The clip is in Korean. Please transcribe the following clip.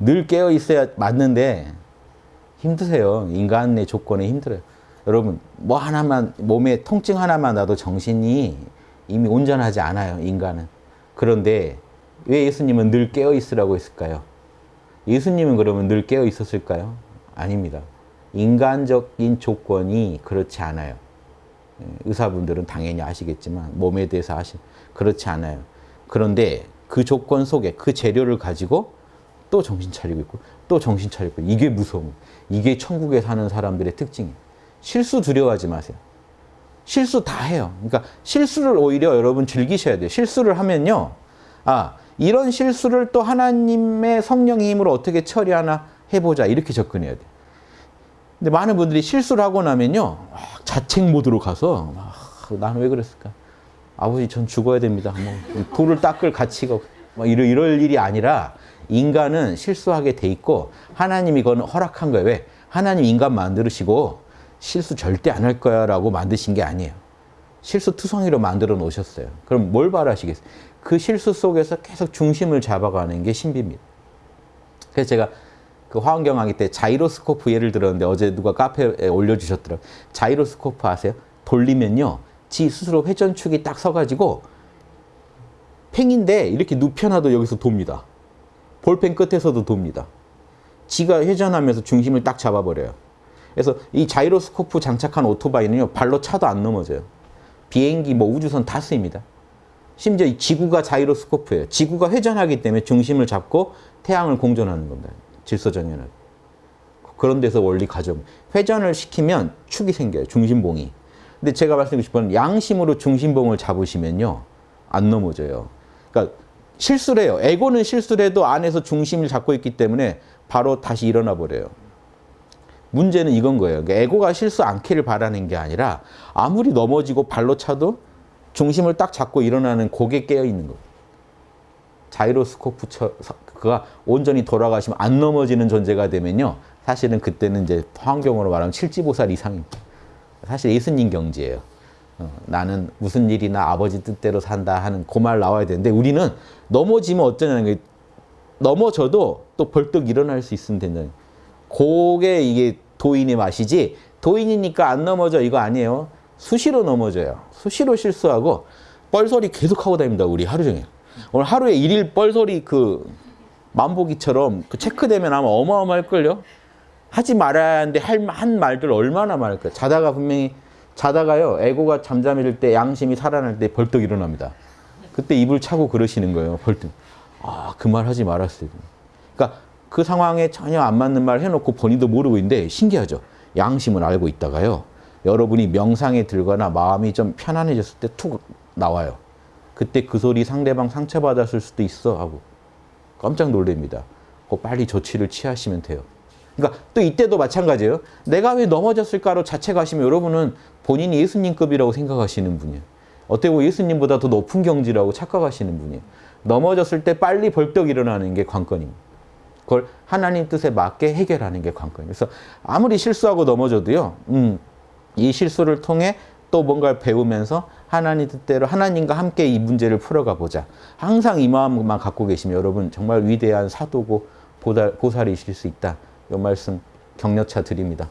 늘 깨어 있어야 맞는데 힘드세요. 인간의 조건에 힘들어요. 여러분 뭐 하나만 몸에 통증 하나만 나도 정신이 이미 온전하지 않아요. 인간은. 그런데 왜 예수님은 늘 깨어 있으라고 했을까요? 예수님은 그러면 늘 깨어 있었을까요? 아닙니다. 인간적인 조건이 그렇지 않아요. 예, 의사분들은 당연히 아시겠지만 몸에 대해서 아시 그렇지 않아요. 그런데 그 조건 속에 그 재료를 가지고 또 정신 차리고 있고 또 정신 차리고 있고 이게 무서운 이게 천국에 사는 사람들의 특징이에요. 실수 두려워하지 마세요. 실수 다 해요. 그러니까 실수를 오히려 여러분 즐기셔야 돼요. 실수를 하면요. 아, 이런 실수를 또 하나님의 성령의 힘으로 어떻게 처리하나 해보자. 이렇게 접근해야 돼요. 근데 많은 분들이 실수를 하고 나면요. 자책 모드로 가서 아, 나는 왜 그랬을까? 아버지 전 죽어야 됩니다. 뭐 돌을 닦을 가치가 뭐 이럴, 이럴 일이 아니라 인간은 실수하게 돼 있고 하나님이 이건 허락한 거예요. 왜? 하나님 인간 만들으시고 실수 절대 안 할 거야 라고 만드신 게 아니에요. 실수 투성이로 만들어 놓으셨어요. 그럼 뭘 바라시겠어요? 그 실수 속에서 계속 중심을 잡아가는 게 신비입니다. 그래서 제가 그 화환경하기 때 자이로스코프 예를 들었는데 어제 누가 카페에 올려주셨더라고요. 자이로스코프 아세요? 돌리면요. 지 스스로 회전축이 딱 서가지고 팽인데 이렇게 눕혀놔도 여기서 돕니다. 볼펜 끝에서도 돕니다. 지가 회전하면서 중심을 딱 잡아버려요. 그래서 이 자이로스코프 장착한 오토바이는요. 발로 차도 안 넘어져요. 비행기, 뭐 우주선 다 쓰입니다. 심지어 이 지구가 자이로스코프예요. 지구가 회전하기 때문에 중심을 잡고 태양을 공전하는 겁니다. 질서정연하게. 그런 데서 원리 가정. 회전을 시키면 축이 생겨요. 중심봉이. 근데 제가 말씀드리고 싶은 양심으로 중심봉을 잡으시면요. 안 넘어져요. 그러니까 실수를 해요. 에고는 실수를 해도 안에서 중심을 잡고 있기 때문에 바로 다시 일어나 버려요. 문제는 이건 거예요. 그러니까 에고가 실수 않기를 바라는 게 아니라 아무리 넘어지고 발로 차도 중심을 딱 잡고 일어나는 고개 깨어 있는 거. 자이로스코프 그가 온전히 돌아가시면 안 넘어지는 존재가 되면요. 사실은 그때는 이제 환경으로 말하면 칠지보살 이상입니다. 사실 예수님 경지예요. 어, 나는 무슨 일이나 아버지 뜻대로 산다 하는 그 말 나와야 되는데 우리는 넘어지면 어쩌냐는 게 넘어져도 또 벌떡 일어날 수 있으면 된다는 그게 이게 도인의 맛이지 도인이니까 안 넘어져 이거 아니에요. 수시로 넘어져요. 수시로 실수하고 뻘소리 계속 하고 다닙니다. 우리 하루 종일. 오늘 하루에 일일 뻘소리 그 만보기처럼 그 체크되면 아마 어마어마할걸요. 하지 말아야 하는데 할 한 말들 얼마나 많을까요. 자다가 분명히 자다가요. 에고가 잠잠일 때 양심이 살아날 때 벌떡 일어납니다. 그때 입을 차고 그러시는 거예요. 벌떡. 아, 그 말 하지 말았어요. 그러니까 그 상황에 전혀 안 맞는 말 해놓고 본인도 모르고 있는데 신기하죠. 양심을 알고 있다가요. 여러분이 명상에 들거나 마음이 좀 편안해졌을 때 툭 나와요. 그때 그 소리 상대방 상처받았을 수도 있어 하고 깜짝 놀랍니다. 빨리 조치를 취하시면 돼요. 그러니까 또 이때도 마찬가지예요. 내가 왜 넘어졌을까로 자책하시면 여러분은 본인이 예수님급이라고 생각하시는 분이에요. 어떻게 보면 예수님보다 더 높은 경지라고 착각하시는 분이에요. 넘어졌을 때 빨리 벌떡 일어나는 게 관건입니다. 그걸 하나님 뜻에 맞게 해결하는 게 관건이에요. 그래서 아무리 실수하고 넘어져도요. 음, 이 실수를 통해 또 뭔가를 배우면서 하나님 뜻대로 하나님과 함께 이 문제를 풀어가 보자. 항상 이 마음만 갖고 계시면 여러분 정말 위대한 사도고 보살, 보살이실 수 있다. 이 말씀 격려차 드립니다.